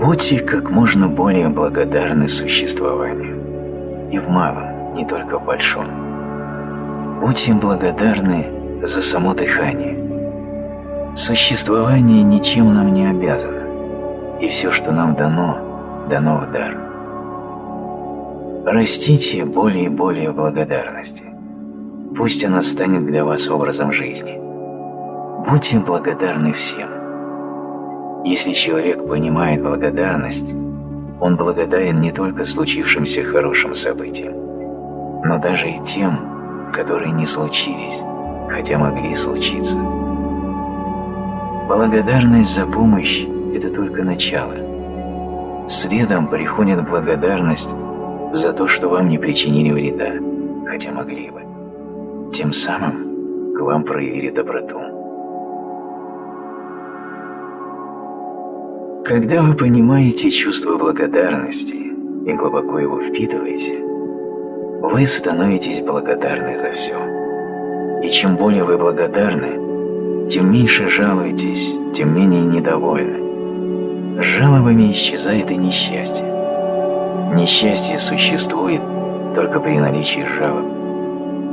Будьте как можно более благодарны существованию. И в малом, не только в большом. Будьте благодарны за само дыхание. Существование ничем нам не обязано, и все, что нам дано, дано в дар. Растите более и более благодарности. Пусть она станет для вас образом жизни. Будьте благодарны всем. Если человек понимает благодарность, он благодарен не только случившимся хорошим событиям, но даже и тем, которые не случились, хотя могли случиться. Благодарность за помощь – это только начало. Следом приходит благодарность за то, что вам не причинили вреда, хотя могли бы. Тем самым к вам проявили доброту. Когда вы понимаете чувство благодарности и глубоко его впитываете, вы становитесь благодарны за все. И чем более вы благодарны, тем меньше жалуетесь, тем менее недовольны. С жалобами исчезает и несчастье. Несчастье существует только при наличии жалоб.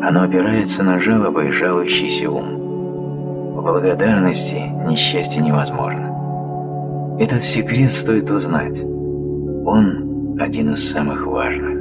Оно опирается на жалобы и жалующийся ум. В благодарности несчастье невозможно. Этот секрет стоит узнать. Он один из самых важных.